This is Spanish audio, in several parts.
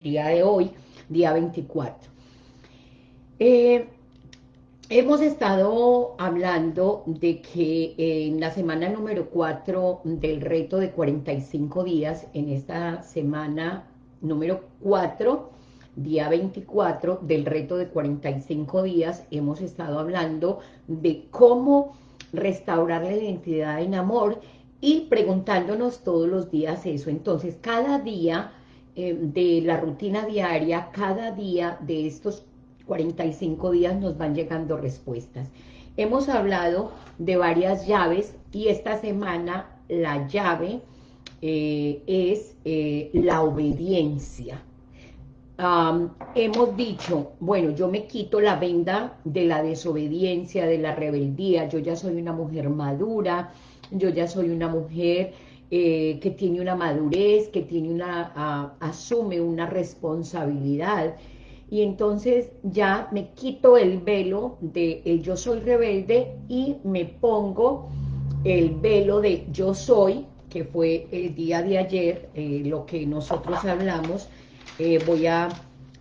día de hoy, día 24. Eh, hemos estado hablando de que en la semana número 4 del reto de 45 días, en esta semana número 4, día 24 del reto de 45 días, hemos estado hablando de cómo restaurar la identidad en amor y preguntándonos todos los días eso. Entonces, cada día eh, de la rutina diaria, cada día de estos 45 días nos van llegando respuestas. Hemos hablado de varias llaves y esta semana la llave eh, es eh, la obediencia. hemos dicho, bueno, yo me quito la venda de la desobediencia, de la rebeldía, yo ya soy una mujer madura, yo ya soy una mujer eh, que tiene una madurez, que tiene una, asume una responsabilidad, y entonces ya me quito el velo de yo soy rebelde y me pongo el velo de yo soy, que fue el día de ayer, eh, lo que nosotros hablamos, eh, voy a,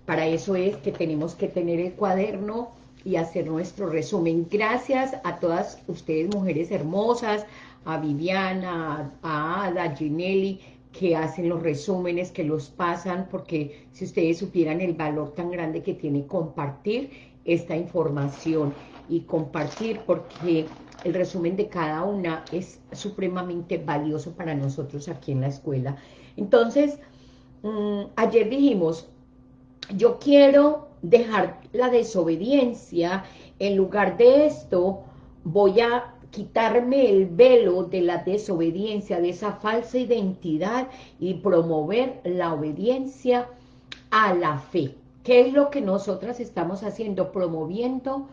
para eso es que tenemos que tener el cuaderno y hacer nuestro resumen. Gracias a todas ustedes, mujeres hermosas, a Viviana, a Ada, a Ginelli, que hacen los resúmenes, que los pasan, porque si ustedes supieran el valor tan grande que tiene compartir esta información y compartir porque el resumen de cada una es supremamente valioso para nosotros aquí en la escuela. Entonces, mm, ayer dijimos, yo quiero dejar la desobediencia, en lugar de esto voy a quitarme el velo de la desobediencia, de esa falsa identidad y promover la obediencia a la fe. ¿Qué es lo que nosotras estamos haciendo? Promoviendo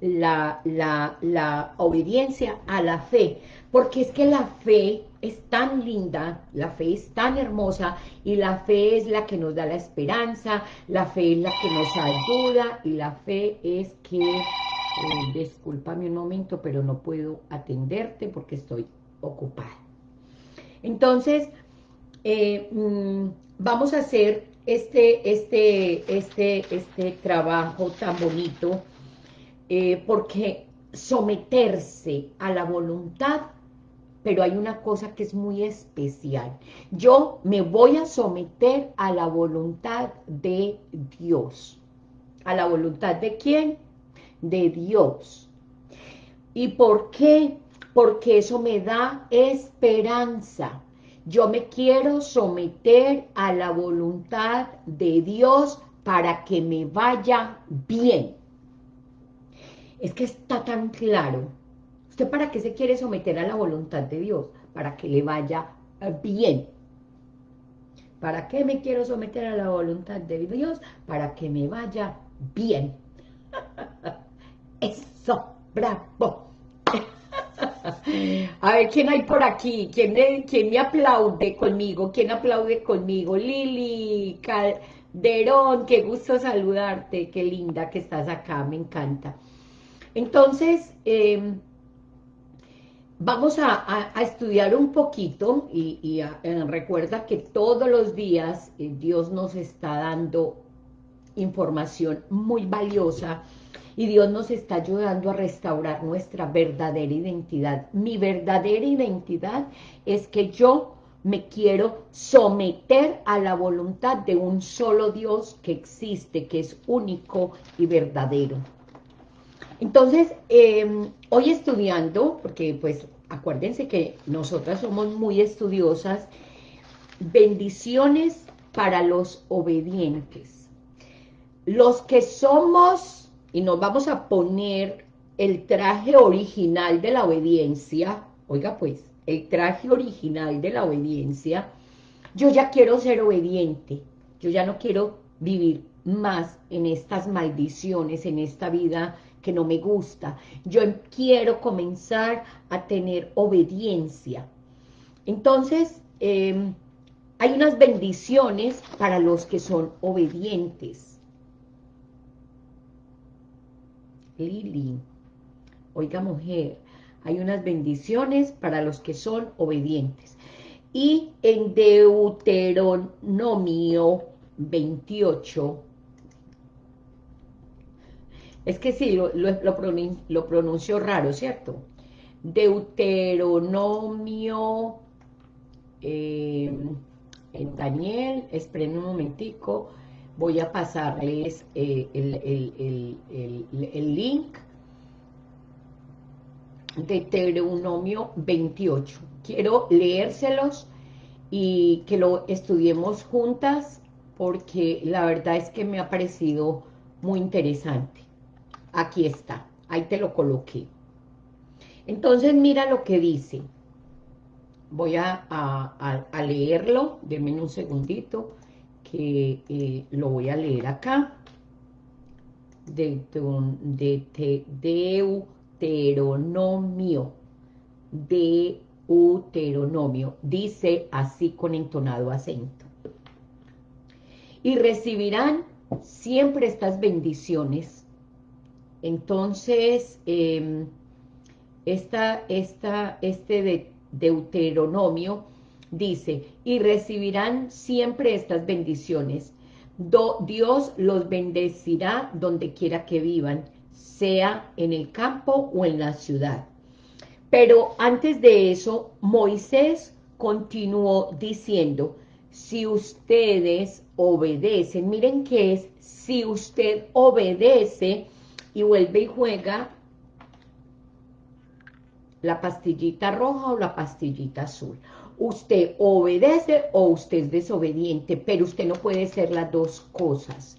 la, la, la obediencia a la fe, porque es que la fe es tan linda, la fe es tan hermosa y la fe es la que nos da la esperanza, la fe es la que nos ayuda y la fe es que eh, discúlpame un momento, pero no puedo atenderte porque estoy ocupada. Entonces, eh, mm, vamos a hacer este, este, este, este trabajo tan bonito, eh, porque someterse a la voluntad, pero hay una cosa que es muy especial. Yo me voy a someter a la voluntad de Dios. ¿A la voluntad de quién? De Dios. ¿Y por qué? Porque eso me da esperanza. Yo me quiero someter a la voluntad de Dios para que me vaya bien. Es que está tan claro. ¿Usted para qué se quiere someter a la voluntad de Dios? Para que le vaya bien. ¿Para qué me quiero someter a la voluntad de Dios? Para que me vaya bien. Eso, bravo. A ver, ¿quién hay por aquí? ¿Quién me, ¿Quién me aplaude conmigo? ¿Quién aplaude conmigo? Lili Calderón, qué gusto saludarte, qué linda que estás acá, me encanta. Entonces, em, vamos a, estudiar un poquito y, eh, recuerda que todos los días eh, Dios nos está dando información muy valiosa y Dios nos está ayudando a restaurar nuestra verdadera identidad. Mi verdadera identidad es que yo me quiero someter a la voluntad de un solo Dios que existe, que es único y verdadero. Entonces, em, hoy estudiando, porque pues acuérdense que nosotras somos muy estudiosas, bendiciones para los obedientes. Los que somos y nos vamos a poner el traje original de la obediencia, oiga pues, el traje original de la obediencia, yo ya quiero ser obediente, yo ya no quiero vivir más en estas maldiciones, en esta vida que no me gusta, yo quiero comenzar a tener obediencia. Entonces, em, hay unas bendiciones para los que son obedientes. Lili. Oiga, mujer, hay unas bendiciones para los que son obedientes. Y en Deuteronomio 28, es que sí, lo, lo, pronuncio raro, ¿cierto? Deuteronomio, eh, en Daniel, esperen un momentico, voy a pasarles eh, el, link, Deuteronomio 28. Quiero leérselos y que lo estudiemos juntas porque la verdad es que me ha parecido muy interesante. Aquí está, ahí te lo coloqué. Entonces mira lo que dice. Voy a, leerlo, denme un segundito, que eh, lo voy a leer acá. De, de, Deuteronomio, Deuteronomio, dice así con entonado acento. Y recibirán siempre estas bendiciones entonces, em, esta, este de Deuteronomio dice, y recibirán siempre estas bendiciones. Dios los bendecirá donde quiera que vivan, sea en el campo o en la ciudad. Pero antes de eso, Moisés continuó diciendo, si ustedes obedecen, miren qué es, si usted obedece y vuelve y juega la pastillita roja o la pastillita azul. Usted obedece o usted es desobediente, pero usted no puede ser las dos cosas.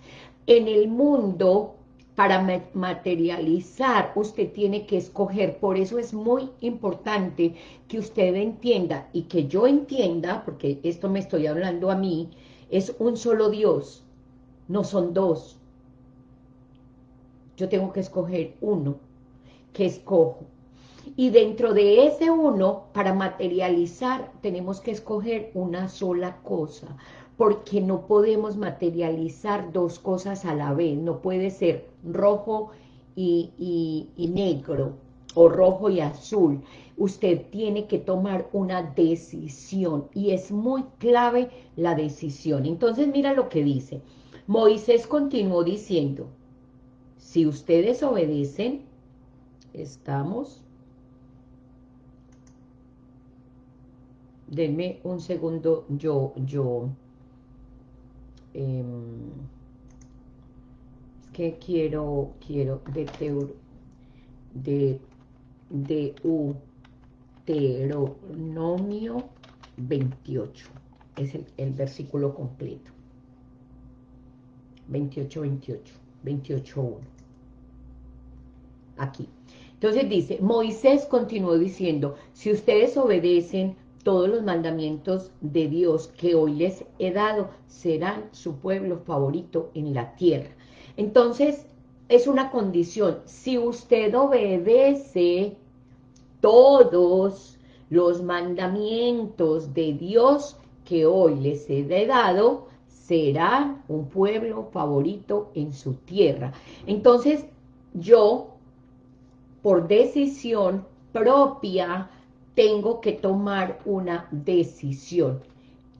En el mundo, para materializar, usted tiene que escoger. Por eso es muy importante que usted entienda y que yo entienda, porque esto me estoy hablando a mí, es un solo Dios, no son dos yo tengo que escoger uno, que escojo. Y dentro de ese uno, para materializar, tenemos que escoger una sola cosa, porque no podemos materializar dos cosas a la vez, no puede ser rojo y, y negro, o rojo y azul. Usted tiene que tomar una decisión, y es muy clave la decisión. Entonces mira lo que dice, Moisés continuó diciendo, si ustedes obedecen, estamos... Denme un segundo, yo, yo... Em, es que quiero, quiero, de de, de Deuteronomio 28, es el, el versículo completo. 28, 28, 28, 1 aquí. Entonces dice, Moisés continuó diciendo, si ustedes obedecen todos los mandamientos de Dios que hoy les he dado, serán su pueblo favorito en la tierra. Entonces, es una condición, si usted obedece todos los mandamientos de Dios que hoy les he dado, serán un pueblo favorito en su tierra. Entonces, yo por decisión propia, tengo que tomar una decisión.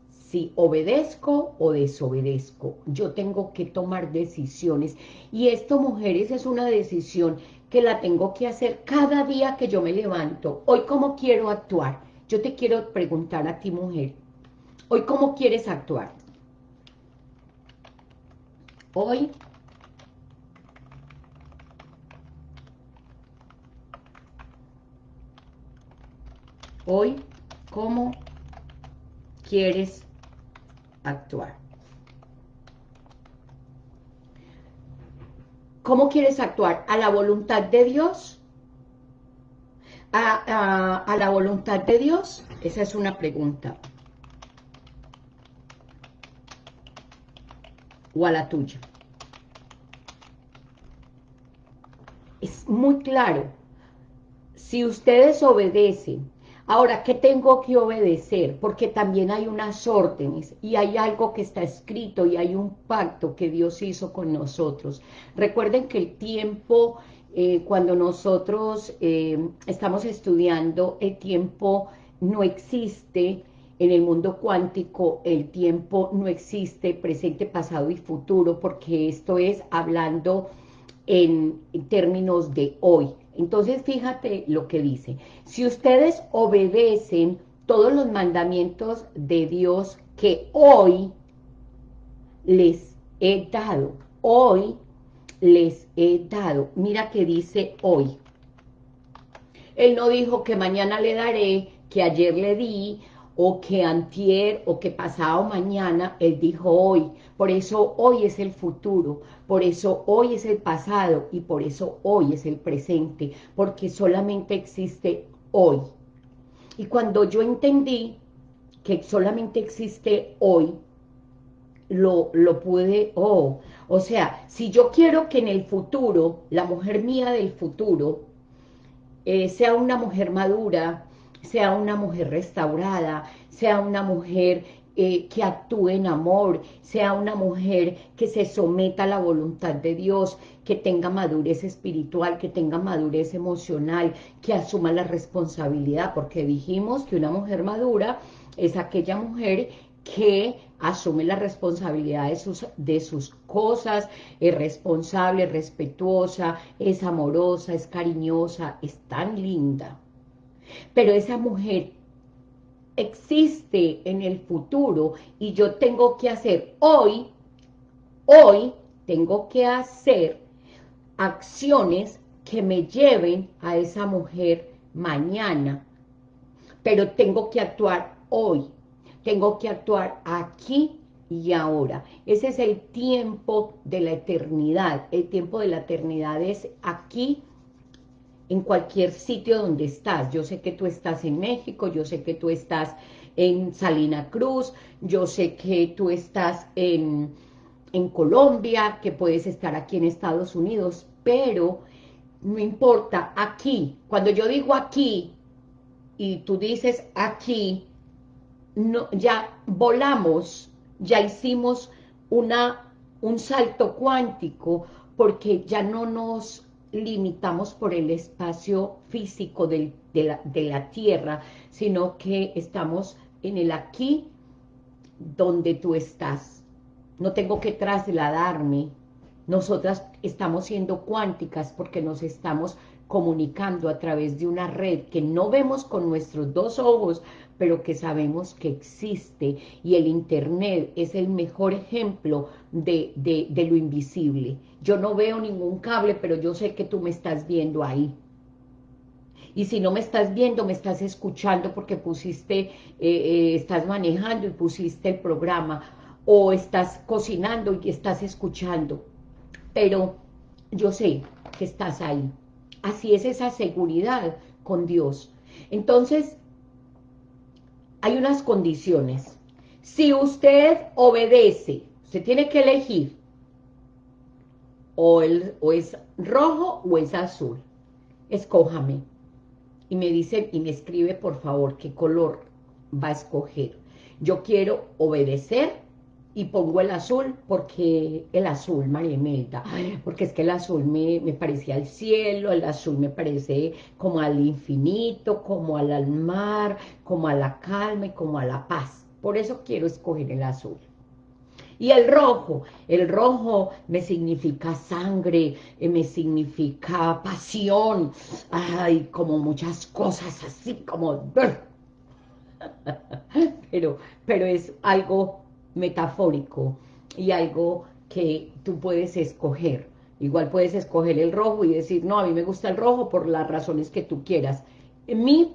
Si obedezco o desobedezco, yo tengo que tomar decisiones. Y esto, mujeres, es una decisión que la tengo que hacer cada día que yo me levanto. Hoy, ¿cómo quiero actuar? Yo te quiero preguntar a ti, mujer. Hoy, ¿cómo quieres actuar? Hoy, Hoy, ¿cómo quieres actuar? ¿Cómo quieres actuar? ¿A la voluntad de Dios? ¿A, la voluntad de Dios? Esa es una pregunta. ¿O a la tuya? Es muy claro. Si ustedes obedecen Ahora, ¿qué tengo que obedecer? Porque también hay unas órdenes y hay algo que está escrito y hay un pacto que Dios hizo con nosotros. Recuerden que el tiempo, eh, cuando nosotros eh, estamos estudiando, el tiempo no existe en el mundo cuántico el tiempo no existe, presente, pasado y futuro, porque esto es hablando en, términos de hoy. Entonces fíjate lo que dice, si ustedes obedecen todos los mandamientos de Dios que hoy les he dado, hoy les he dado, mira que dice hoy, él no dijo que mañana le daré, que ayer le di, o que antier, o que pasado mañana, Él dijo hoy. Por eso hoy es el futuro, por eso hoy es el pasado, y por eso hoy es el presente, porque solamente existe hoy. Y cuando yo entendí que solamente existe hoy, lo, lo pude, oh, o sea, si yo quiero que en el futuro, la mujer mía del futuro, eh, sea una mujer madura, sea una mujer restaurada, sea una mujer eh, que actúe en amor, sea una mujer que se someta a la voluntad de Dios, que tenga madurez espiritual, que tenga madurez emocional, que asuma la responsabilidad, porque dijimos que una mujer madura es aquella mujer que asume la responsabilidad de sus, de sus cosas, es responsable, es respetuosa, es amorosa, es cariñosa, es tan linda. Pero esa mujer existe en el futuro y yo tengo que hacer hoy, hoy tengo que hacer acciones que me lleven a esa mujer mañana, pero tengo que actuar hoy, tengo que actuar aquí y ahora. Ese es el tiempo de la eternidad. El tiempo de la eternidad es aquí, en cualquier sitio donde estás. Yo sé que tú estás en México, yo sé que tú estás en Salina Cruz, yo sé que tú estás en, en Colombia, que puedes estar aquí en Estados Unidos, pero no importa, aquí, cuando yo digo aquí, y tú dices aquí, no, ya volamos, ya hicimos una, un salto cuántico, porque ya no nos limitamos por el espacio físico de, la, de la Tierra, sino que estamos en el aquí donde tú estás. No tengo que trasladarme. Nosotras estamos siendo cuánticas porque nos estamos comunicando a través de una red que no vemos con nuestros dos ojos, pero que sabemos que existe y el internet es el mejor ejemplo de, de, lo invisible. Yo no veo ningún cable, pero yo sé que tú me estás viendo ahí. Y si no me estás viendo, me estás escuchando porque pusiste, eh, eh, estás manejando y pusiste el programa, o estás cocinando y estás escuchando. Pero yo sé que estás ahí. Así es esa seguridad con Dios. Entonces, hay unas condiciones. Si usted obedece, usted tiene que elegir o, el, o es rojo o es azul. Escójame. Y me dice, y me escribe por favor qué color va a escoger. Yo quiero obedecer y pongo el azul porque el azul, María Imelda, porque es que el azul me, me parece al cielo, el azul me parece como al infinito, como al mar, como a la calma y como a la paz. Por eso quiero escoger el azul. Y el rojo, el rojo me significa sangre, eh, me significa pasión, ay, como muchas cosas así, como... Pero, pero es algo metafórico y algo que tú puedes escoger. Igual puedes escoger el rojo y decir, no, a mí me gusta el rojo por las razones que tú quieras. Mi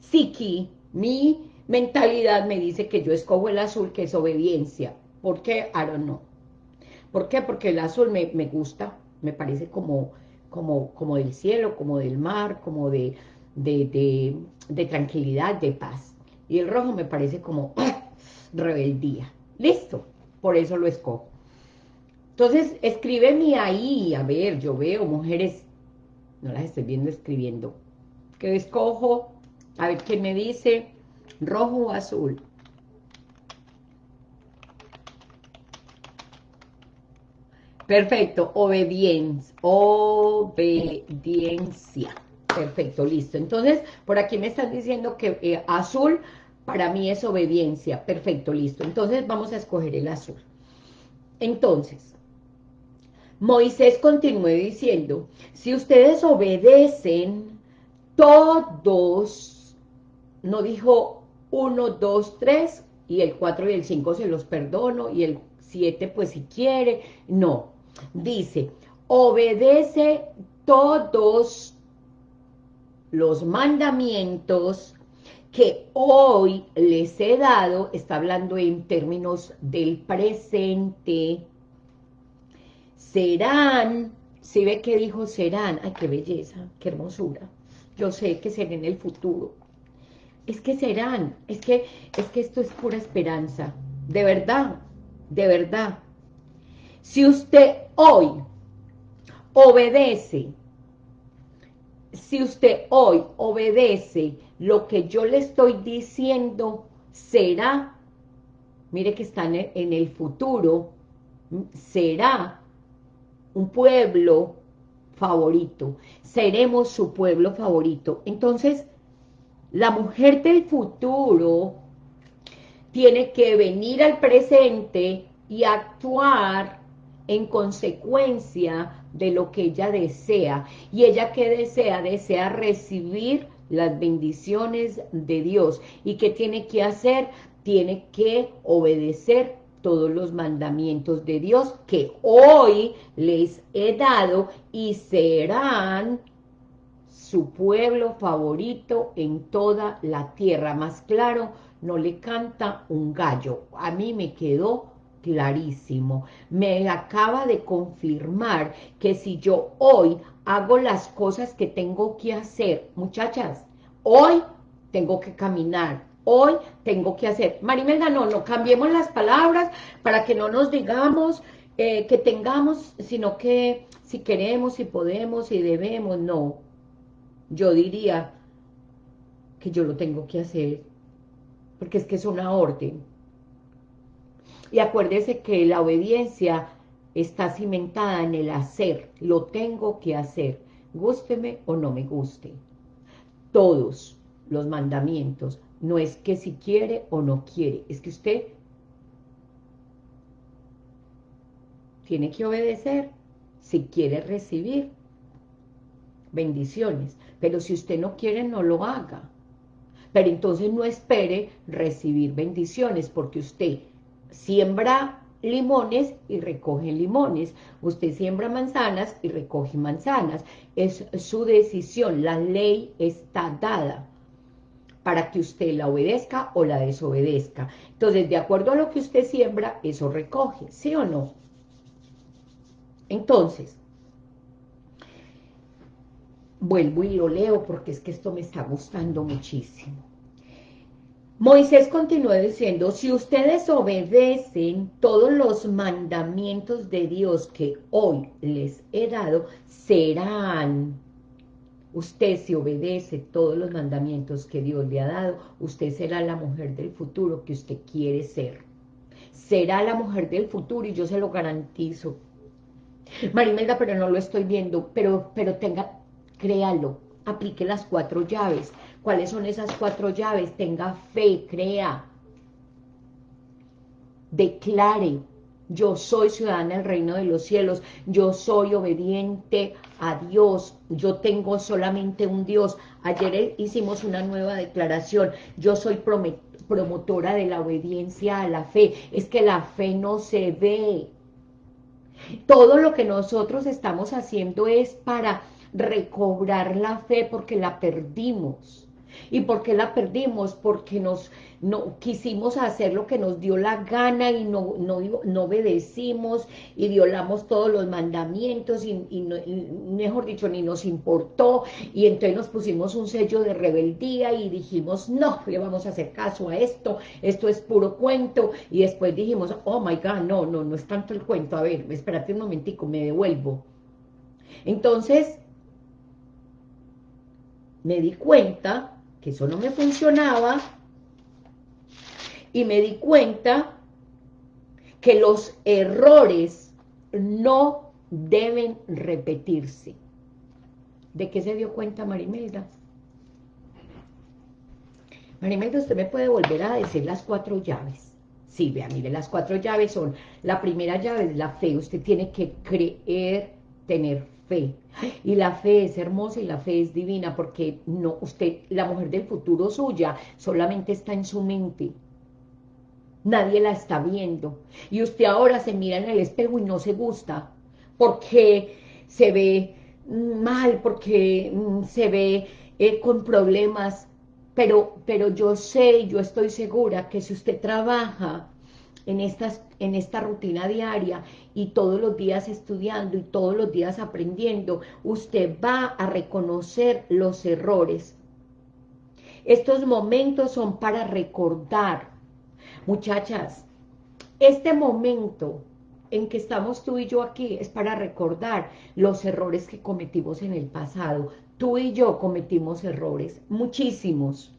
psiqui, mi mentalidad me dice que yo escojo el azul, que es obediencia. ¿Por qué? I don't know. ¿Por qué? Porque el azul me, me gusta, me parece como, como, como del cielo, como del mar, como de, de, de, tranquilidad, de paz. Y el rojo me parece como rebeldía. Listo, por eso lo escojo. Entonces, escríbeme ahí, a ver, yo veo mujeres, no las estoy viendo escribiendo, que escojo, a ver qué me dice, rojo o azul. Perfecto, obediencia, obediencia, Perfecto, listo. Entonces, por aquí me están diciendo que eh, azul para mí es obediencia. Perfecto, listo. Entonces, vamos a escoger el azul. Entonces, Moisés continúe diciendo, si ustedes obedecen todos, no dijo uno, dos, tres, y el cuatro y el cinco se los perdono, y el siete pues si quiere, no, dice, obedece todos los mandamientos que hoy les he dado, está hablando en términos del presente, serán, si ve que dijo serán, ay qué belleza, qué hermosura, yo sé que será en el futuro, es que serán, es que, es que esto es pura esperanza, de verdad, de verdad, si usted hoy obedece, si usted hoy obedece lo que yo le estoy diciendo, será, mire que está en el futuro, será un pueblo favorito, seremos su pueblo favorito. Entonces, la mujer del futuro tiene que venir al presente y actuar en consecuencia de lo que ella desea. Y ella que desea, desea recibir las bendiciones de Dios. ¿Y qué tiene que hacer? Tiene que obedecer todos los mandamientos de Dios que hoy les he dado y serán su pueblo favorito en toda la tierra. Más claro, no le canta un gallo. A mí me quedó clarísimo. Me acaba de confirmar que si yo hoy hago las cosas que tengo que hacer, muchachas, hoy tengo que caminar, hoy tengo que hacer. Marimelda, no, no cambiemos las palabras para que no nos digamos eh, que tengamos, sino que si queremos, si podemos, si debemos, no. Yo diría que yo lo tengo que hacer, porque es que es una orden. Y acuérdese que la obediencia está cimentada en el hacer, lo tengo que hacer, gústeme o no me guste. Todos los mandamientos no es que si quiere o no quiere, es que usted tiene que obedecer si quiere recibir bendiciones. Pero si usted no quiere, no lo haga. Pero entonces no espere recibir bendiciones, porque usted siembra limones y recoge limones. Usted siembra manzanas y recoge manzanas. Es su decisión, la ley está dada para que usted la obedezca o la desobedezca. Entonces, de acuerdo a lo que usted siembra, eso recoge, ¿sí o no? Entonces, vuelvo y lo leo porque es que esto me está gustando muchísimo. Moisés continuó diciendo, si ustedes obedecen todos los mandamientos de Dios que hoy les he dado, serán Usted si obedece todos los mandamientos que Dios le ha dado, usted será la mujer del futuro que usted quiere ser. Será la mujer del futuro y yo se lo garantizo. Marimelda, pero no lo estoy viendo, pero, pero tenga, créalo, aplique las cuatro llaves. ¿Cuáles son esas cuatro llaves? Tenga fe, crea. Declare, yo soy ciudadana del reino de los cielos, yo soy obediente a Dios, yo tengo solamente un Dios. Ayer hicimos una nueva declaración, yo soy promotora de la obediencia a la fe, es que la fe no se ve. Todo lo que nosotros estamos haciendo es para recobrar la fe porque la perdimos. ¿Y por qué la perdimos? Porque nos no quisimos hacer lo que nos dio la gana y no, no, no obedecimos y violamos todos los mandamientos y, mejor dicho, ni nos importó y entonces nos pusimos un sello de rebeldía y dijimos, no, le vamos a hacer caso a esto, esto es puro cuento y después dijimos, oh my God, no, no, no es tanto el cuento, a ver, espérate un momentico, me devuelvo. Entonces, me di cuenta que eso no me funcionaba y me di cuenta que los errores no deben repetirse. ¿De qué se dio cuenta Marimelda? Marimelda, usted me puede volver a decir las cuatro llaves. Sí, vea, mire, las cuatro llaves son, la primera llave es la fe, usted tiene que creer, tener fe. Y la fe es hermosa y la fe es divina porque no, usted, la mujer del futuro suya, solamente está en su mente. Nadie la está viendo. Y usted ahora se mira en el espejo y no se gusta porque se ve mal, porque mm, se ve eh, con problemas, pero, pero yo sé, yo estoy segura que si usted trabaja en, estas, en esta rutina diaria y todos los días estudiando y todos los días aprendiendo, usted va a reconocer los errores. Estos momentos son para recordar. Muchachas, este momento en que estamos tú y yo aquí es para recordar los errores que cometimos en el pasado. Tú y yo cometimos errores, muchísimos,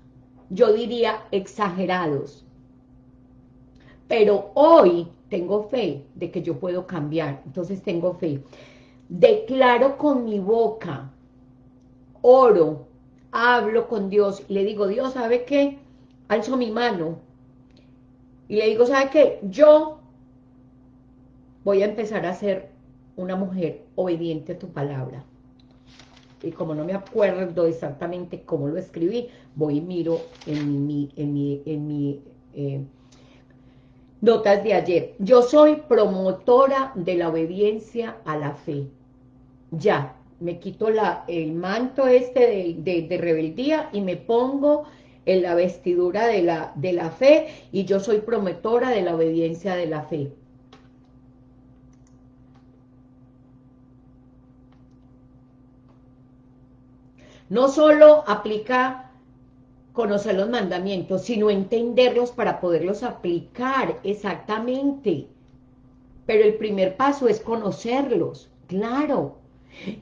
yo diría exagerados. Pero hoy tengo fe de que yo puedo cambiar, entonces tengo fe. Declaro con mi boca, oro, hablo con Dios, y le digo, Dios, ¿sabe qué? Alzo mi mano, y le digo, ¿sabe qué? Yo voy a empezar a ser una mujer obediente a tu palabra. Y como no me acuerdo exactamente cómo lo escribí, voy y miro en mi, en mi, en mi eh, notas de ayer. Yo soy promotora de la obediencia a la fe. Ya, me quito la, el manto este de, rebeldía y me pongo en la vestidura de la, de la fe y yo soy promotora de la obediencia de la fe. No solo aplica conocer los mandamientos, sino entenderlos para poderlos aplicar exactamente. Pero el primer paso es conocerlos, claro.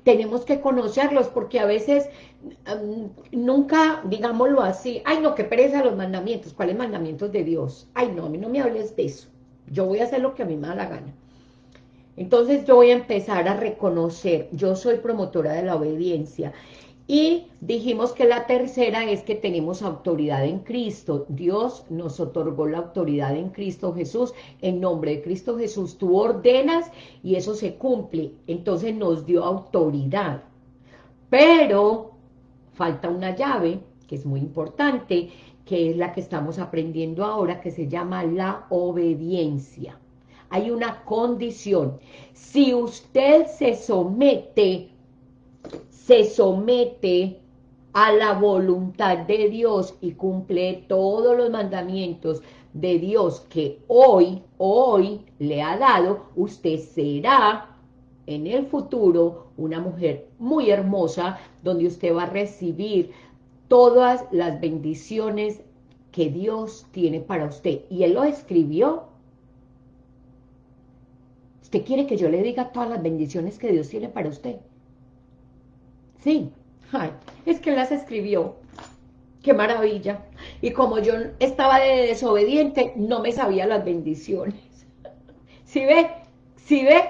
Tenemos que conocerlos porque a veces mm, nunca, digámoslo así, ay no, qué pereza los mandamientos, ¿cuáles mandamientos de Dios? Ay no, a mí no me hables de eso, yo voy a hacer lo que a mí me da la gana. Entonces yo voy a empezar a reconocer, yo soy promotora de la obediencia, y dijimos que la tercera es que tenemos autoridad en Cristo. Dios nos otorgó la autoridad en Cristo Jesús. En nombre de Cristo Jesús tú ordenas y eso se cumple. Entonces nos dio autoridad. Pero falta una llave que es muy importante, que es la que estamos aprendiendo ahora, que se llama la obediencia. Hay una condición. Si usted se somete se somete a la voluntad de Dios y cumple todos los mandamientos de Dios que hoy, hoy le ha dado, usted será en el futuro una mujer muy hermosa, donde usted va a recibir todas las bendiciones que Dios tiene para usted. Y Él lo escribió. ¿Usted quiere que yo le diga todas las bendiciones que Dios tiene para usted? Sí, es que las escribió. Qué maravilla. Y como yo estaba de desobediente, no me sabía las bendiciones. ¿Sí ve? ¿Sí ve?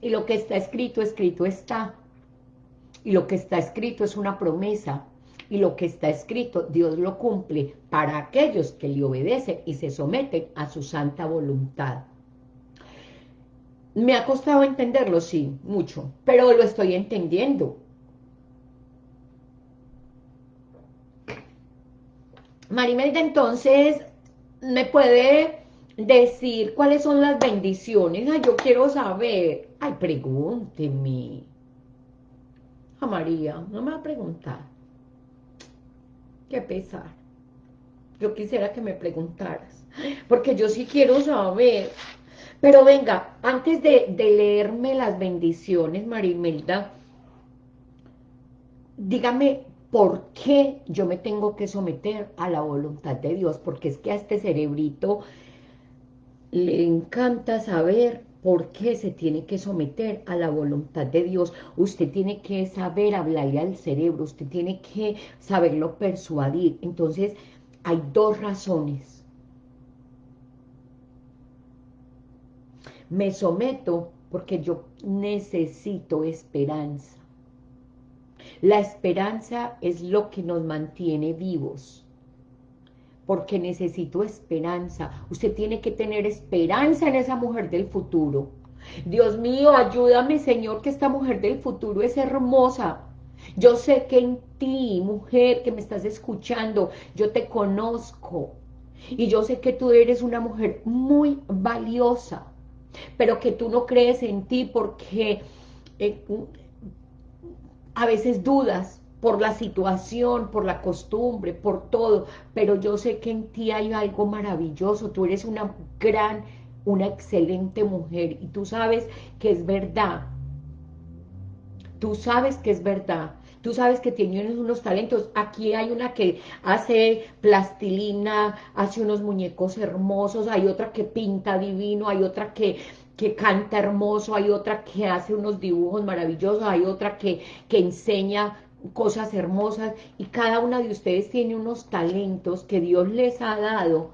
Y lo que está escrito, escrito está. Y lo que está escrito es una promesa. Y lo que está escrito, Dios lo cumple para aquellos que le obedecen y se someten a su santa voluntad. Me ha costado entenderlo, sí, mucho, pero lo estoy entendiendo. Marimelda, entonces, ¿me puede decir cuáles son las bendiciones? Ay, yo quiero saber. Ay, pregúnteme. A María, no me va a preguntar. Qué pesar. Yo quisiera que me preguntaras. Porque yo sí quiero saber. Pero venga, antes de, leerme las bendiciones, Marimelda, dígame por qué yo me tengo que someter a la voluntad de Dios, porque es que a este cerebrito le encanta saber por qué se tiene que someter a la voluntad de Dios. Usted tiene que saber hablarle al cerebro, usted tiene que saberlo persuadir. Entonces, hay dos razones me someto porque yo necesito esperanza. La esperanza es lo que nos mantiene vivos, porque necesito esperanza. Usted tiene que tener esperanza en esa mujer del futuro. Dios mío, ayúdame, Señor, que esta mujer del futuro es hermosa. Yo sé que en ti, mujer que me estás escuchando, yo te conozco. Y yo sé que tú eres una mujer muy valiosa, pero que tú no crees en ti porque eh, a veces dudas por la situación, por la costumbre, por todo, pero yo sé que en ti hay algo maravilloso, tú eres una gran, una excelente mujer, y tú sabes que es verdad, tú sabes que es verdad, tú sabes que tienes unos talentos, aquí hay una que hace plastilina, hace unos muñecos hermosos, hay otra que pinta divino, hay otra que que canta hermoso, hay otra que hace unos dibujos maravillosos, hay otra que, que enseña cosas hermosas y cada una de ustedes tiene unos talentos que Dios les ha dado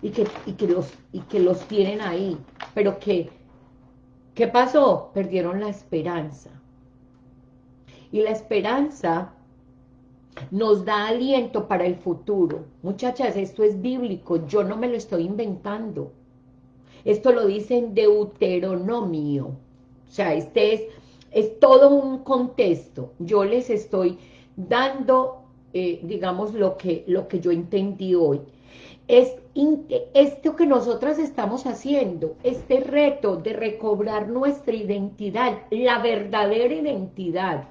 y que, y que, los, y que los tienen ahí, pero que, ¿qué pasó? Perdieron la esperanza. Y la esperanza nos da aliento para el futuro. Muchachas, esto es bíblico, yo no me lo estoy inventando. Esto lo dice en Deuteronomio. O sea, este es, es todo un contexto. Yo les estoy dando, eh, digamos, lo que, lo que yo entendí hoy. Es esto que nosotras estamos haciendo, este reto de recobrar nuestra identidad, la verdadera identidad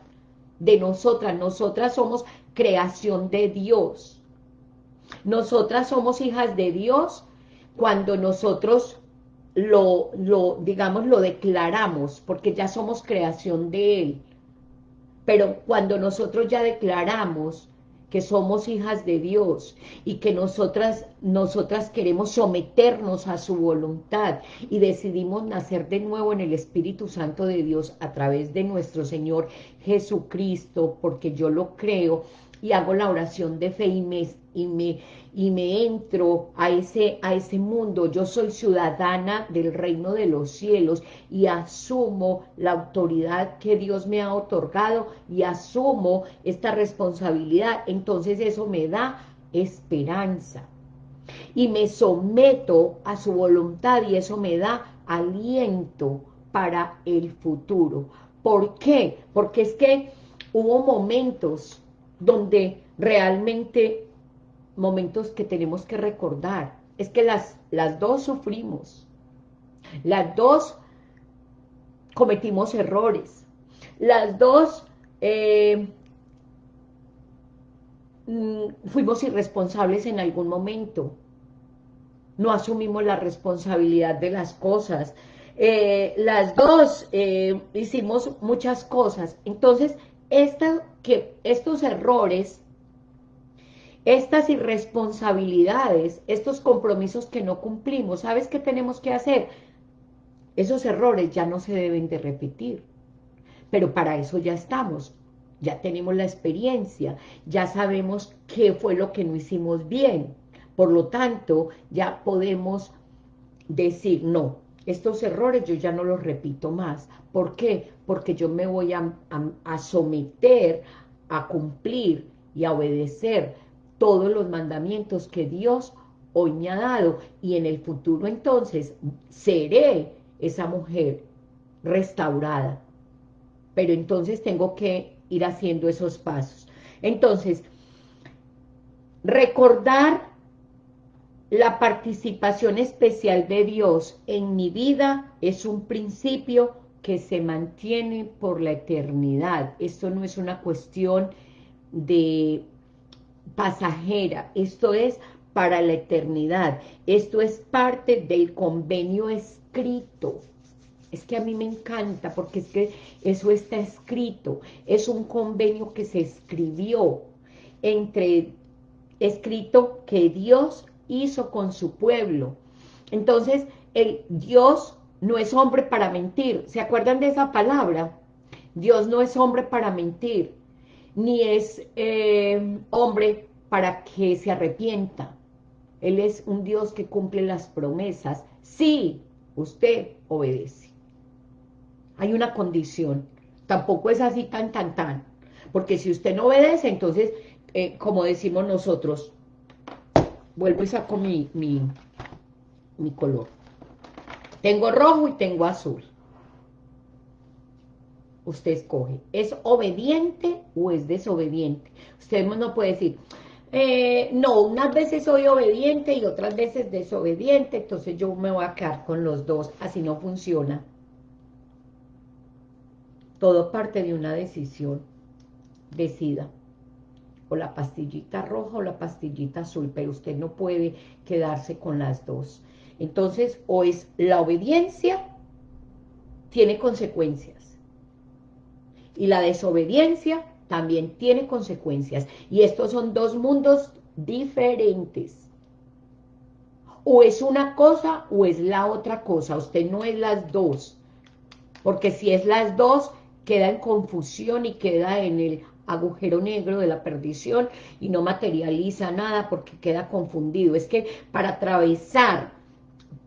de nosotras. Nosotras somos creación de Dios. Nosotras somos hijas de Dios cuando nosotros lo, lo, digamos, lo declaramos, porque ya somos creación de Él. Pero cuando nosotros ya declaramos que somos hijas de Dios y que nosotras, nosotras queremos someternos a su voluntad y decidimos nacer de nuevo en el Espíritu Santo de Dios a través de nuestro Señor Jesucristo, porque yo lo creo, y hago la oración de fe y me, y me, y me entro a ese, a ese mundo. Yo soy ciudadana del reino de los cielos y asumo la autoridad que Dios me ha otorgado y asumo esta responsabilidad. Entonces eso me da esperanza y me someto a su voluntad y eso me da aliento para el futuro. ¿Por qué? Porque es que hubo momentos donde realmente momentos que tenemos que recordar. Es que las, las dos sufrimos. Las dos cometimos errores. Las dos eh, mm, fuimos irresponsables en algún momento. No asumimos la responsabilidad de las cosas. Eh, las dos eh, hicimos muchas cosas. Entonces, esta, que estos errores, estas irresponsabilidades, estos compromisos que no cumplimos, ¿sabes qué tenemos que hacer? Esos errores ya no se deben de repetir, pero para eso ya estamos, ya tenemos la experiencia, ya sabemos qué fue lo que no hicimos bien, por lo tanto, ya podemos decir, no, estos errores yo ya no los repito más. ¿Por qué? Porque yo me voy a, someter, a cumplir y a obedecer todos los mandamientos que Dios hoy me ha dado. Y en el futuro entonces seré esa mujer restaurada. Pero entonces tengo que ir haciendo esos pasos. Entonces, recordar la participación especial de Dios en mi vida es un principio que se mantiene por la eternidad. Esto no es una cuestión de pasajera, esto es para la eternidad. Esto es parte del convenio escrito. Es que a mí me encanta porque es que eso está escrito. Es un convenio que se escribió entre, escrito que Dios hizo con su pueblo. Entonces, el Dios no es hombre para mentir. ¿Se acuerdan de esa palabra? Dios no es hombre para mentir, ni es eh, hombre para que se arrepienta. Él es un Dios que cumple las promesas si usted obedece. hay una condición. Tampoco es así tan, tan, tan. Porque si usted no obedece, entonces, eh, como decimos nosotros, vuelvo y saco mi, mi, mi color. Tengo rojo y tengo azul. Usted escoge, ¿es obediente o es desobediente? Usted no puede decir, eh, no, unas veces soy obediente y otras veces desobediente, entonces yo me voy a quedar con los dos, así no funciona. Todo parte de una decisión, decida, o la pastillita roja o la pastillita azul, pero usted no puede quedarse con las dos. Entonces, o es la obediencia, tiene consecuencias, y la desobediencia también tiene consecuencias. Y estos son dos mundos diferentes. O es una cosa o es la otra cosa. Usted no es las dos. Porque si es las dos, queda en confusión y queda en el agujero negro de la perdición y no materializa nada porque queda confundido. Es que para atravesar,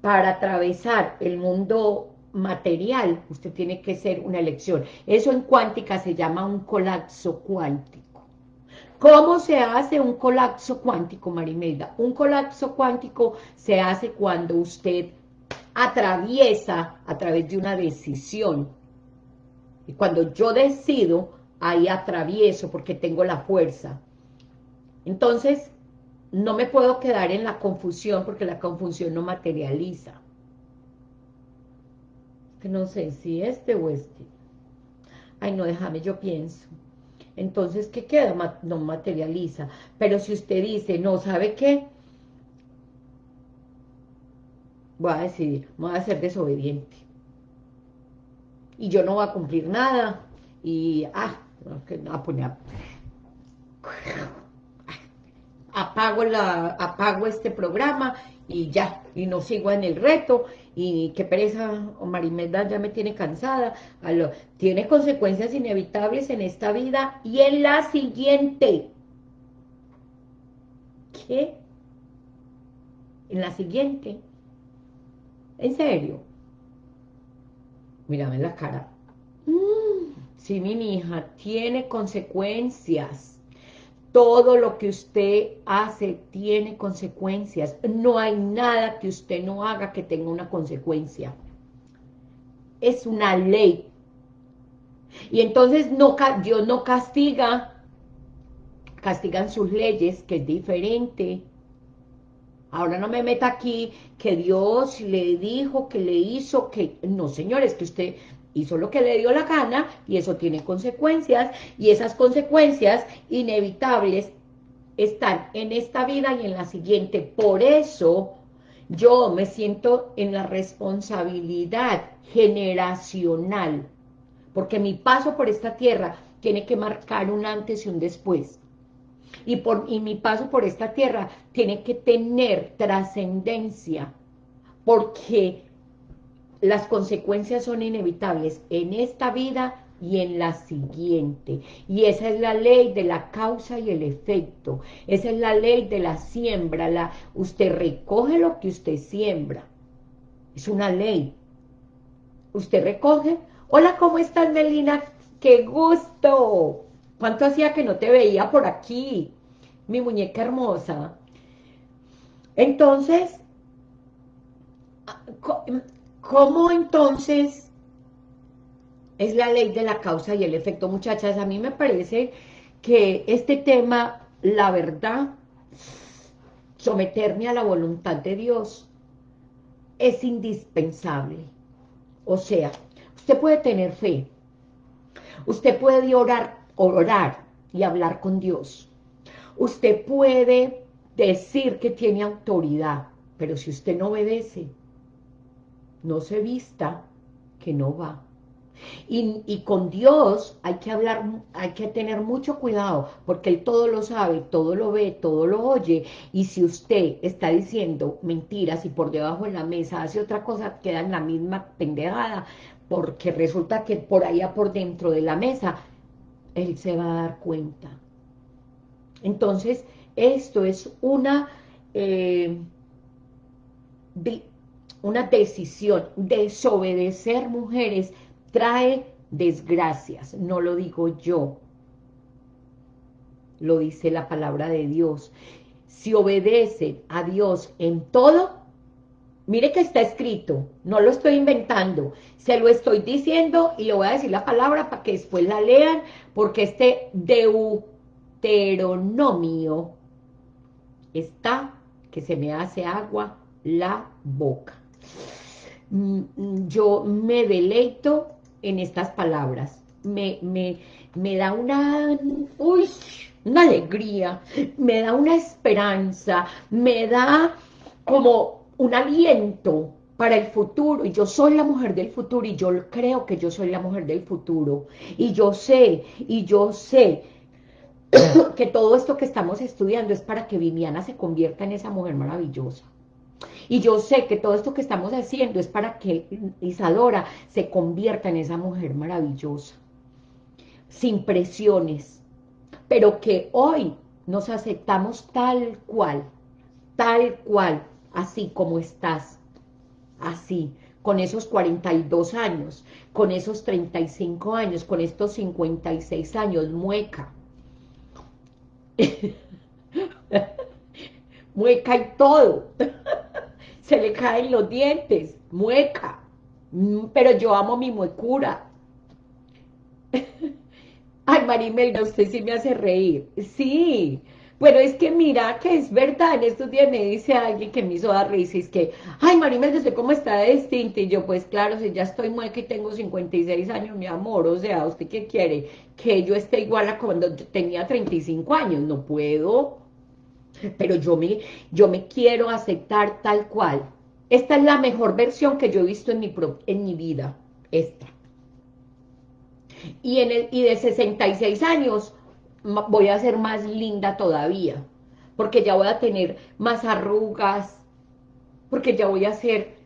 para atravesar el mundo material, usted tiene que ser una elección. Eso en cuántica se llama un colapso cuántico. ¿Cómo se hace un colapso cuántico, Marimelda? Un colapso cuántico se hace cuando usted atraviesa a través de una decisión. Y cuando yo decido, ahí atravieso porque tengo la fuerza. Entonces, no me puedo quedar en la confusión porque la confusión no materializa que no sé si este o este. Ay, no, déjame, yo pienso. Entonces, ¿qué queda? No materializa. Pero si usted dice, no, ¿sabe qué? Voy a decidir, voy a ser desobediente. Y yo no voy a cumplir nada. Y, ah, no, pues, apago, la, apago este programa y ya, y no sigo en el reto, y qué pereza, o Marimelda ya me tiene cansada, tiene consecuencias inevitables en esta vida y en la siguiente. ¿Qué? En la siguiente. ¿En serio? Mírame la cara. Mm, sí, mi hija, tiene consecuencias todo lo que usted hace tiene consecuencias. No hay nada que usted no haga que tenga una consecuencia. Es una ley. Y entonces no, Dios no castiga, castigan sus leyes, que es diferente. Ahora no me meta aquí que Dios le dijo, que le hizo, que... No, señores, que usted hizo lo que le dio la gana y eso tiene consecuencias y esas consecuencias inevitables están en esta vida y en la siguiente. Por eso yo me siento en la responsabilidad generacional, porque mi paso por esta tierra tiene que marcar un antes y un después. Y, por, y mi paso por esta tierra tiene que tener trascendencia, porque las consecuencias son inevitables en esta vida y en la siguiente. Y esa es la ley de la causa y el efecto. Esa es la ley de la siembra. La, usted recoge lo que usted siembra. Es una ley. Usted recoge. Hola, ¿cómo estás, Melina? ¡Qué gusto! ¿Cuánto hacía que no te veía por aquí? Mi muñeca hermosa. Entonces, ¿Cómo entonces es la ley de la causa y el efecto? Muchachas, a mí me parece que este tema, la verdad, someterme a la voluntad de Dios es indispensable. O sea, usted puede tener fe, usted puede orar, orar y hablar con Dios. Usted puede decir que tiene autoridad, pero si usted no obedece, no se vista, que no va. Y, con Dios hay que hablar, hay que tener mucho cuidado, porque Él todo lo sabe, todo lo ve, todo lo oye, y si usted está diciendo mentiras y por debajo de la mesa hace otra cosa, queda en la misma pendejada, porque resulta que por allá por dentro de la mesa, Él se va a dar cuenta. Entonces, esto es una... Eh, una decisión, desobedecer mujeres trae desgracias, no lo digo yo, lo dice la palabra de Dios. Si obedecen a Dios en todo, mire que está escrito, no lo estoy inventando, se lo estoy diciendo y le voy a decir la palabra para que después la lean, porque este deuteronomio está que se me hace agua la boca. Mm, mm, yo me deleito en estas palabras, me, me, me da una, una alegría, me da una esperanza, me da como un aliento para el futuro, y yo soy la mujer del futuro, y yo creo que yo soy la mujer del futuro, y yo sé, y yo sé que todo esto que estamos estudiando es para que Viviana se convierta en esa mujer maravillosa. Y yo sé que todo esto que estamos haciendo es para que Isadora se convierta en esa mujer maravillosa, sin presiones, pero que hoy nos aceptamos tal cual, tal cual, así como estás, así, con esos 42 años, con esos 35 años, con estos 56 años, mueca. mueca y todo. Se le caen los dientes, mueca. Mm, pero yo amo mi muecura. Ay, Marimelda, usted sí me hace reír. Sí, bueno, es que mira que es verdad, en estos días me dice alguien que me hizo dar risa, es que, ay, Marimelda, ¿usted cómo está distinta? Y yo, pues claro, si ya estoy mueca y tengo 56 años, mi amor, o sea, ¿usted qué quiere? Que yo esté igual a cuando tenía 35 años, no puedo, pero yo me, yo me quiero aceptar tal cual. Esta es la mejor versión que yo he visto en mi, en mi vida, esta y, en el, y de 66 años voy a ser más linda todavía, porque ya voy a tener más arrugas, porque ya voy a ser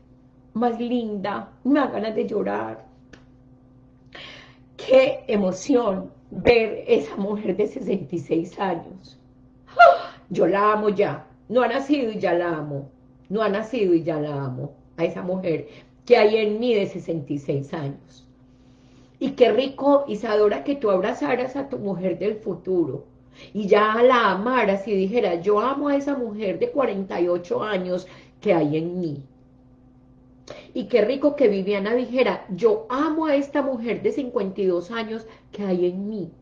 más linda, me da ganas de llorar. Qué emoción ver esa mujer de 66 años. Yo la amo ya, no ha nacido y ya la amo, no ha nacido y ya la amo, a esa mujer que hay en mí de 66 años. Y qué rico, Isadora, que tú abrazaras a tu mujer del futuro y ya la amaras y dijeras, yo amo a esa mujer de 48 años que hay en mí. Y qué rico que Viviana dijera, yo amo a esta mujer de 52 años que hay en mí.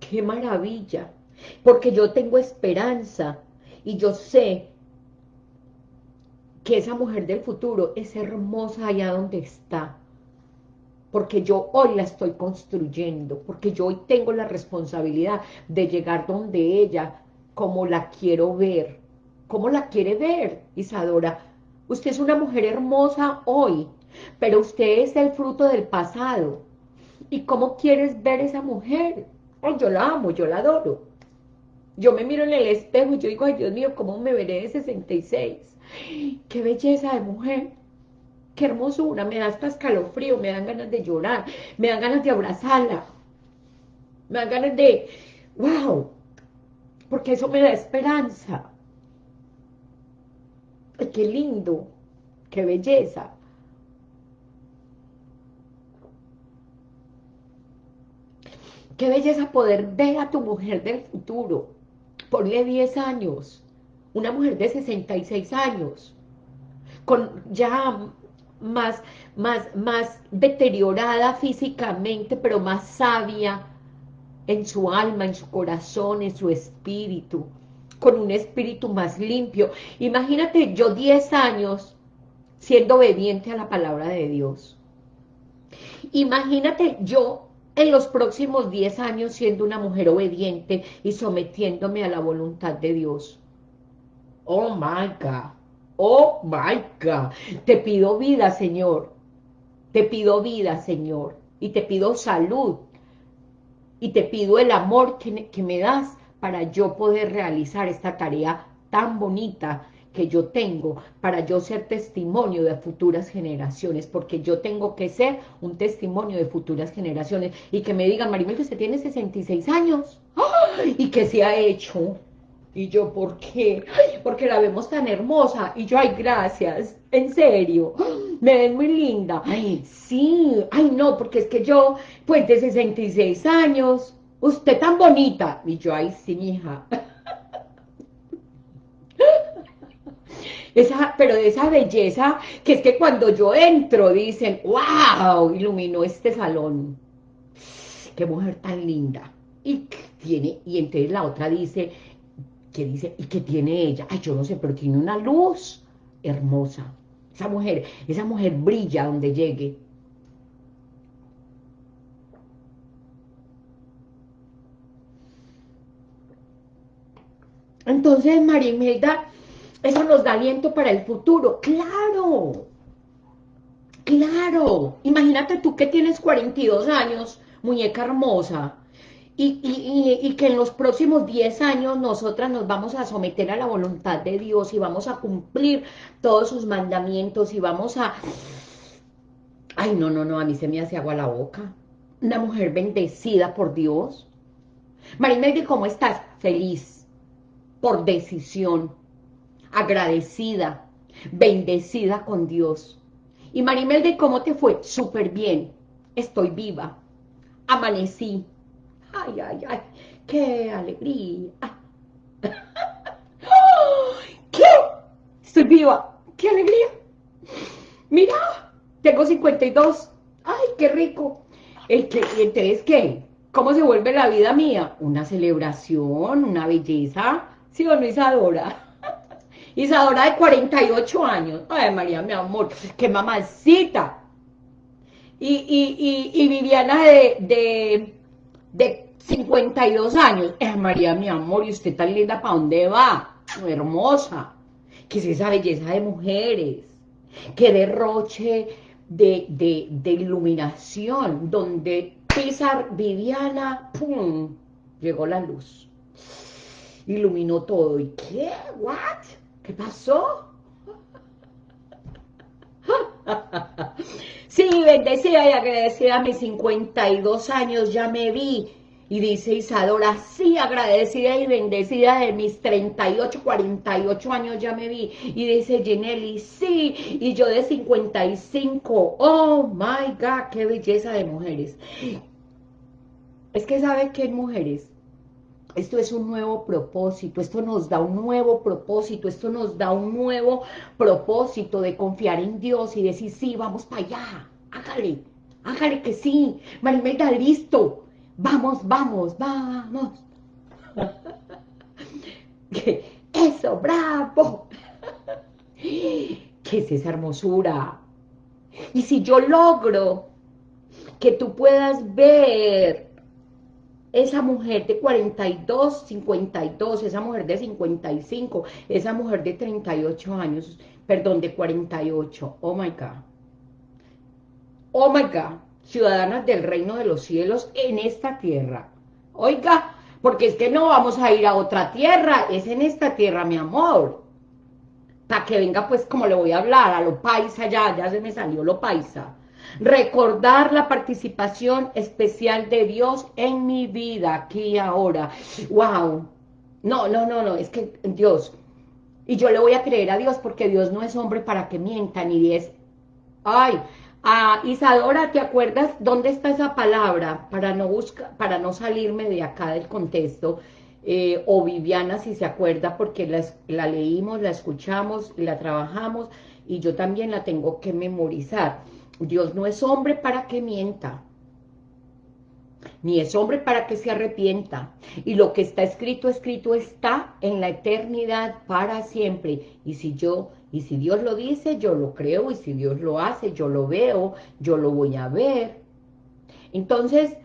¡Qué maravilla! Porque yo tengo esperanza y yo sé que esa mujer del futuro es hermosa allá donde está porque yo hoy la estoy construyendo, porque yo hoy tengo la responsabilidad de llegar donde ella, como la quiero ver, como la quiere ver, Isadora. Usted es una mujer hermosa hoy, pero usted es el fruto del pasado. ¿Y cómo quieres ver esa mujer? Oh, yo la amo, yo la adoro. Yo me miro en el espejo y yo digo, ay Dios mío, ¿cómo me veré de 66? ¡Qué belleza de mujer! qué hermosura, me da hasta escalofrío, me dan ganas de llorar, me dan ganas de abrazarla, me dan ganas de, wow, porque eso me da esperanza. qué lindo, qué belleza. Qué belleza poder ver a tu mujer del futuro. Ponle 10 años. Una mujer de 66 años. Con ya más, más, más deteriorada físicamente, pero más sabia en su alma, en su corazón, en su espíritu, con un espíritu más limpio. Imagínate yo 10 años siendo obediente a la palabra de Dios. Imagínate yo en los próximos 10 años siendo una mujer obediente y sometiéndome a la voluntad de Dios. Oh my God. Oh my God, te pido vida, Señor. Te pido vida, Señor. Y te pido salud. Y te pido el amor que, que me das para yo poder realizar esta tarea tan bonita que yo tengo para yo ser testimonio de futuras generaciones, porque yo tengo que ser un testimonio de futuras generaciones, y que me digan, Maribel, que usted tiene 66 años, y que se ha hecho, Y yo, ¿por qué? Porque la vemos tan hermosa. Y yo, ay, gracias, en serio, me ven muy linda. Ay, sí, ay, no, porque es que yo, pues de 66 años, usted tan bonita. Y yo, ay, sí, hija. Esa, pero de esa belleza, que es que cuando yo entro dicen, wow, iluminó este salón. Qué mujer tan linda. Y tiene, y entonces la otra dice, que dice, ¿y qué tiene ella? Ay, yo no sé, pero tiene una luz hermosa. Esa mujer, esa mujer brilla donde llegue. Entonces, María Imelda, eso nos da aliento para el futuro. ¡Claro! ¡Claro! Imagínate tú que tienes 42 años, muñeca hermosa, y, que en los próximos 10 años nosotras nos vamos a someter a la voluntad de Dios y vamos a cumplir todos sus mandamientos y vamos a... Ay, no, no, no, a mí se me hace agua la boca. Una mujer bendecida por Dios. Marimeldi, ¿cómo estás? Feliz, por decisión, agradecida, bendecida con Dios. Y Marimeldi, ¿cómo te fue? Súper bien, estoy viva, amanecí, Ay, ay, ay, qué alegría. ¿Qué? Estoy viva. ¡Qué alegría! Mira, tengo 52. ¡Ay, qué rico! ¿Y entonces qué? ¿Cómo se vuelve la vida mía? Una celebración, una belleza. ¿Sí o no, Isadora? Isadora de 48 años. Ay, María, mi amor, qué mamacita. Y, y, y, y Viviana de, de de 52 años. Eh, María, mi amor, y usted tan linda, ¿para dónde va? Hermosa. ¿Qué es esa belleza de mujeres? Qué derroche de, de, iluminación, donde pisar Viviana, ¡pum! Llegó la luz. Iluminó todo. ¿Y qué? ¿What? ¿Qué pasó? Sí, bendecida y agradecida a mis 52 años, ya me vi. Y dice Isadora, sí, agradecida y bendecida de mis 38, 48 años ya me vi. Y dice Ginelli, sí, y yo de 55. Oh, my God, qué belleza de mujeres. Es que ¿sabe qué, mujeres? Esto es un nuevo propósito, esto nos da un nuevo propósito, esto nos da un nuevo propósito de confiar en Dios y decir, sí, vamos para allá, hágale, hágale que sí, Marimelda, listo, vamos, vamos, vamos. Eso, bravo. ¿Qué es esa hermosura? Y si yo logro que tú puedas ver esa mujer de 42, 52, esa mujer de 55, esa mujer de 38 años, perdón, de 48, oh my God. Oh my God, ciudadanas del reino de los cielos en esta tierra. Oiga, porque es que no vamos a ir a otra tierra, es en esta tierra, mi amor. Para que venga, pues, como le voy a hablar, a lo paisa ya, ya se me salió lo paisa recordar la participación especial de Dios en mi vida, aquí y ahora. ¡Wow! No, no, no, no, es que Dios, y yo le voy a creer a Dios porque Dios no es hombre para que mienta, ni es... Ay, a Isadora, ¿te acuerdas dónde está esa palabra? Para no, buscar, para no salirme de acá del contexto, eh, o Viviana, si se acuerda, porque la, la leímos, la escuchamos, la trabajamos, y yo también la tengo que memorizar. Dios no es hombre para que mienta, ni es hombre para que se arrepienta. Y lo que está escrito, escrito está en la eternidad para siempre. Y si yo, y si Dios lo dice, yo lo creo, y si Dios lo hace, yo lo veo, yo lo voy a ver. Entonces,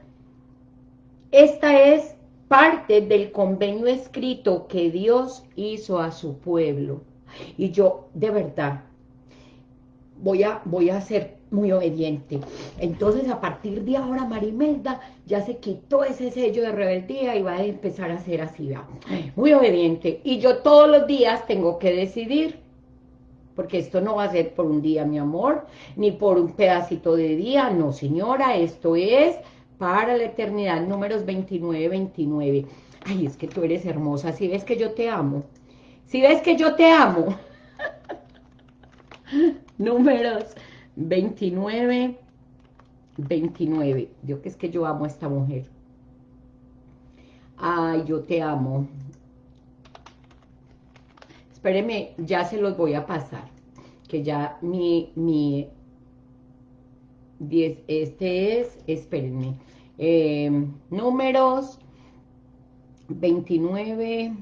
esta es parte del convenio escrito que Dios hizo a su pueblo. Y yo, de verdad, voy a, voy a ser muy obediente. Entonces, a partir de ahora, Marimelda ya se quitó ese sello de rebeldía y va a empezar a ser así, muy obediente. Y yo todos los días tengo que decidir, porque esto no va a ser por un día, mi amor, ni por un pedacito de día, no, señora, esto es para la eternidad, números 29, 29. Ay, es que tú eres hermosa. Si ves que yo te amo. Si ves que yo te amo. Números 29, 29. Yo que es que yo amo a esta mujer. Ay, yo te amo. Espéreme, ya se los voy a pasar. Que ya mi, mi 10, este es, espérenme, eh, números 29,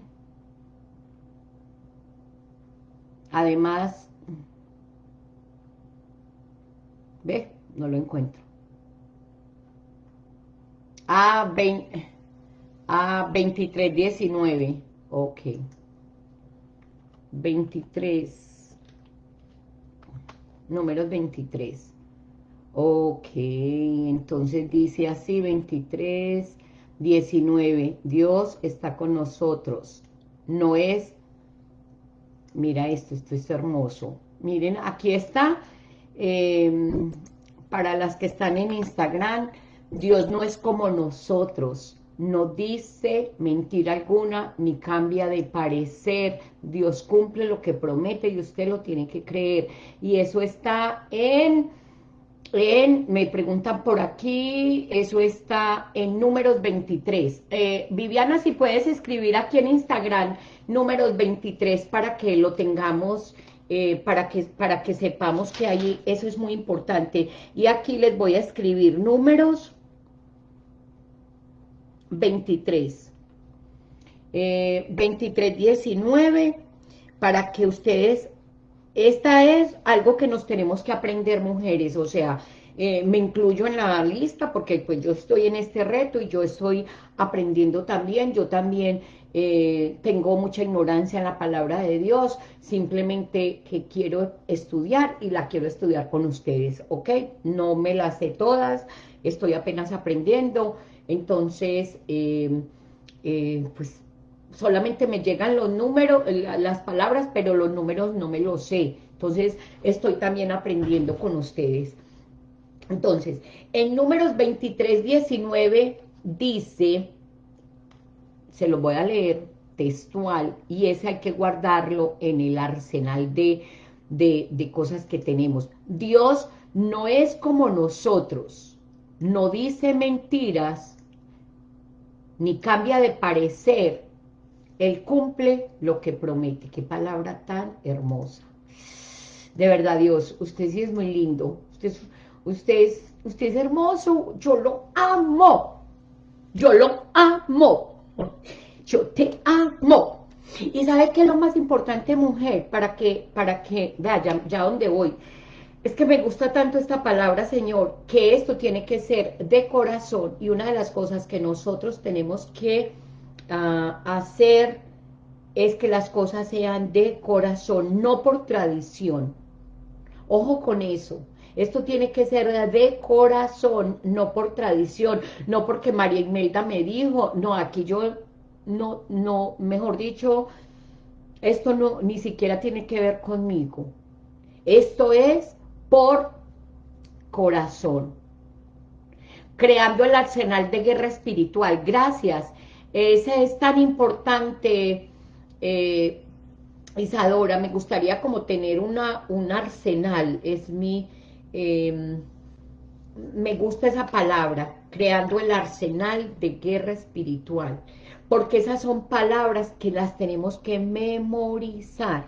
además, ve, no lo encuentro. A, 20, a 23, 19, ok. 23, números 23. Ok, entonces dice así, 23, 19. Dios está con nosotros. No es, mira esto, esto es hermoso. Miren, aquí está, em, para las que están en Instagram, Dios no es como nosotros. No dice mentira alguna, ni cambia de parecer. Dios cumple lo que promete y usted lo tiene que creer. Y eso está en me preguntan por aquí, eso está en números 23. Eh, Viviana, si puedes escribir aquí en Instagram números 23 para que lo tengamos, eh, para, que, para que sepamos que ahí eso es muy importante. Y aquí les voy a escribir números 23. Eh, 23, 19, para que ustedes esta es algo que nos tenemos que aprender mujeres, o sea, eh, me incluyo en la lista porque pues yo estoy en este reto y yo estoy aprendiendo también, yo también eh, tengo mucha ignorancia en la palabra de Dios, simplemente que quiero estudiar y la quiero estudiar con ustedes, ¿ok? No me las sé todas, estoy apenas aprendiendo, entonces, eh, pues solamente me llegan los números, las palabras, pero los números no me los sé. Entonces, estoy también aprendiendo con ustedes. Entonces, en números 23, 19 dice, se lo voy a leer textual, y ese hay que guardarlo en el arsenal de, de, cosas que tenemos. Dios no es como nosotros, no dice mentiras, ni cambia de parecer, él cumple lo que promete. Qué palabra tan hermosa. De verdad, Dios, usted sí es muy lindo. Usted usted usted es hermoso. Yo lo amo. Yo lo amo. Yo te amo. Y ¿sabe qué es lo más importante, mujer? Para que, para que, vea, ya, ya donde voy. Es que me gusta tanto esta palabra, Señor, que esto tiene que ser de corazón. Y una de las cosas que nosotros tenemos que hacer es que las cosas sean de corazón, no por tradición. Ojo con eso. Esto tiene que ser de corazón, no por tradición, no porque María Imelda me dijo, no, aquí yo, no, no, mejor dicho, esto no, ni siquiera tiene que ver conmigo. Esto es por corazón. Creando el arsenal de guerra espiritual. Gracias, ese es tan importante, eh, Isadora, me gustaría como tener una, un arsenal, es mi, em, me gusta esa palabra, creando el arsenal de guerra espiritual, porque esas son palabras que las tenemos que memorizar.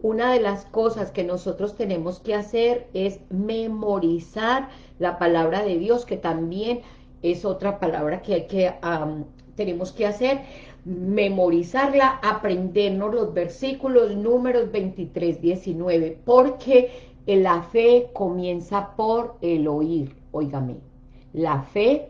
Una de las cosas que nosotros tenemos que hacer es memorizar la palabra de Dios, que también es otra palabra que hay que tenemos que hacer, memorizarla, aprendernos los versículos, números 23, 19, porque la fe comienza por el oír, óigame, la fe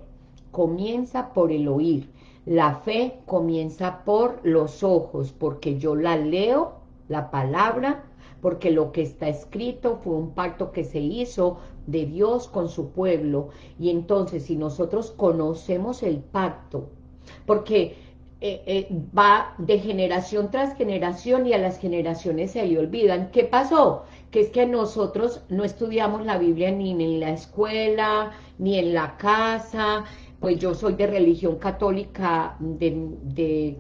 comienza por el oír, la fe comienza por los ojos, porque yo la leo, la palabra, porque lo que está escrito fue un pacto que se hizo de Dios con su pueblo, y entonces si nosotros conocemos el pacto, porque eh, eh, va de generación tras generación y a las generaciones se le olvidan. ¿Qué pasó? Que es que nosotros no estudiamos la Biblia ni en la escuela, ni en la casa, pues yo soy de religión católica de,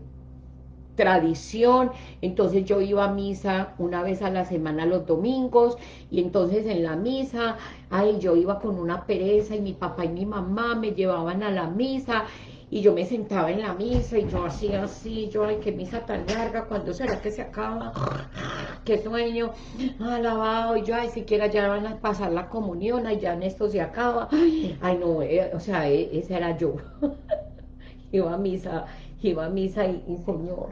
tradición, entonces yo iba a misa una vez a la semana los domingos, y entonces en la misa, ay, yo iba con una pereza, y mi papá y mi mamá me llevaban a la misa, y yo me sentaba en la misa, y yo hacía así, yo, ay, qué misa tan larga, ¿cuándo será que se acaba? Qué sueño, alabado, y yo, ay, siquiera ya van a pasar la comunión, ay, ya en esto se acaba, ay, no, eh, o sea, e, ese era yo, iba a misa, iba a misa y Señor,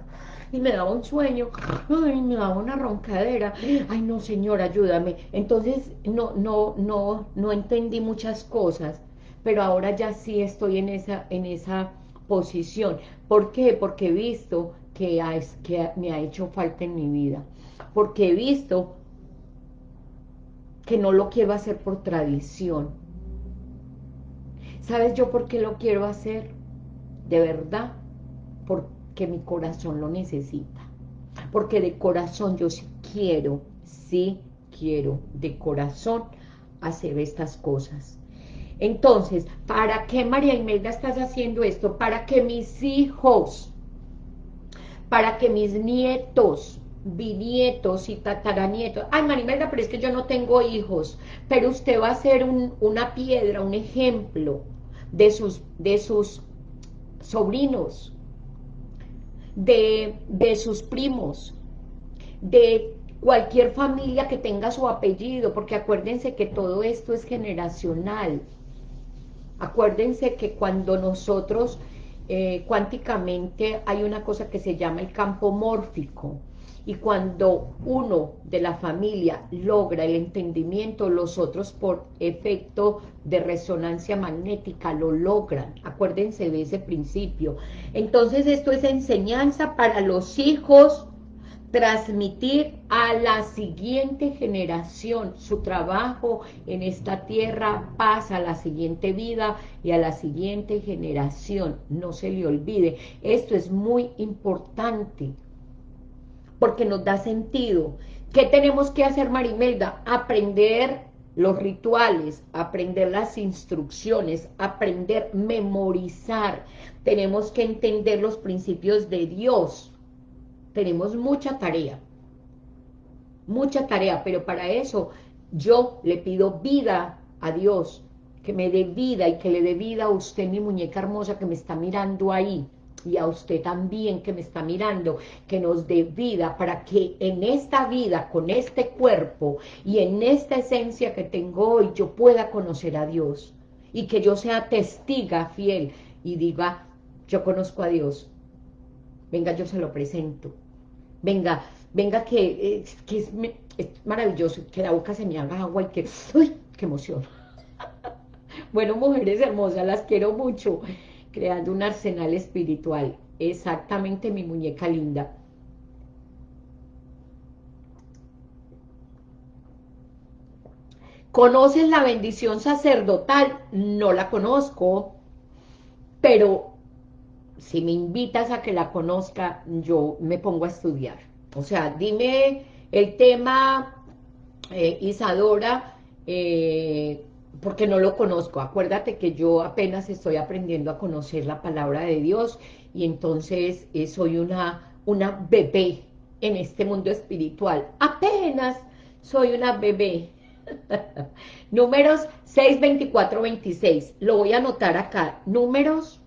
y me daba un sueño, ay, me daba una roncadera, ay no señor, ayúdame, entonces no, no, no, no entendí muchas cosas, pero ahora ya sí estoy en esa, en esa posición, ¿por qué? Porque he visto que, que me ha hecho falta en mi vida, porque he visto que no lo quiero hacer por tradición, ¿sabes yo por qué lo quiero hacer? De verdad, porque mi corazón lo necesita. Porque de corazón yo sí quiero, sí quiero de corazón hacer estas cosas. Entonces, ¿para qué María Imelda estás haciendo esto? Para que mis hijos, para que mis nietos, bisnietos y tataranietos, ay María Imelda, pero es que yo no tengo hijos, pero usted va a ser una piedra, un ejemplo de sus, sobrinos, de sus primos, de cualquier familia que tenga su apellido, porque acuérdense que todo esto es generacional. Acuérdense que cuando nosotros, eh, cuánticamente, hay una cosa que se llama el campo mórfico, y cuando uno de la familia logra el entendimiento, los otros por efecto de resonancia magnética lo logran. Acuérdense de ese principio. Entonces esto es enseñanza para los hijos, transmitir a la siguiente generación su trabajo en esta tierra, pasa a la siguiente vida y a la siguiente generación. No se le olvide. Esto es muy importante porque nos da sentido. ¿Qué tenemos que hacer, Marimelda? Aprender los rituales, aprender las instrucciones, aprender, memorizar. Tenemos que entender los principios de Dios. Tenemos mucha tarea, mucha tarea, pero para eso yo le pido vida a Dios, que me dé vida y que le dé vida a usted, mi muñeca hermosa que me está mirando ahí y a usted también que me está mirando, que nos dé vida para que en esta vida, con este cuerpo y en esta esencia que tengo hoy, yo pueda conocer a Dios y que yo sea testiga fiel y diga, yo conozco a Dios, venga, yo se lo presento, venga, venga que, que es, es, maravilloso, que la boca se me haga agua y que, uy, qué emoción. bueno, mujeres hermosas, las quiero mucho creando un arsenal espiritual. Exactamente mi muñeca linda. ¿Conoces la bendición sacerdotal? No la conozco, pero si me invitas a que la conozca, yo me pongo a estudiar. O sea, dime el tema, eh, Isadora, eh, porque no lo conozco. Acuérdate que yo apenas estoy aprendiendo a conocer la palabra de Dios y entonces eh, soy una, una bebé en este mundo espiritual. Apenas soy una bebé. Números 6, 24, 26. Lo voy a anotar acá. Números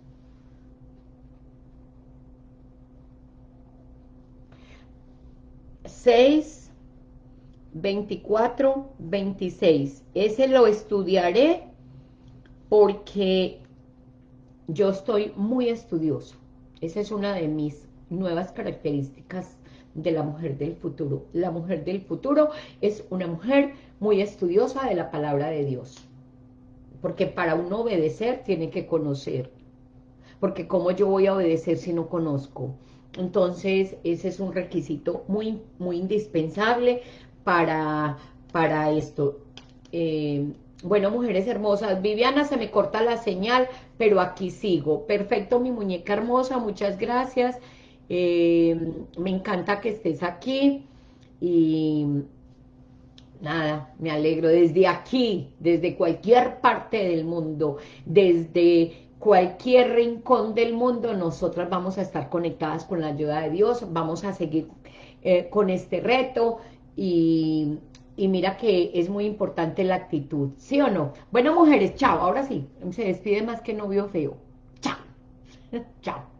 6, 24, 26. Ese lo estudiaré porque yo estoy muy estudioso. Esa es una de mis nuevas características de la mujer del futuro. La mujer del futuro es una mujer muy estudiosa de la palabra de Dios. Porque para uno obedecer tiene que conocer. Porque ¿cómo yo voy a obedecer si no conozco? Entonces, ese es un requisito muy, muy indispensable para, para esto. Eh, bueno, mujeres hermosas, Viviana, se me corta la señal, pero aquí sigo. Perfecto, mi muñeca hermosa, muchas gracias. Eh, me encanta que estés aquí. Y nada, me alegro desde aquí, desde cualquier parte del mundo, desde cualquier rincón del mundo, nosotras vamos a estar conectadas con la ayuda de Dios, vamos a seguir eh, con este reto y, y mira que es muy importante la actitud, ¿sí o no? Bueno, mujeres, chao, ahora sí, se despide más que novio feo. Chao. chao.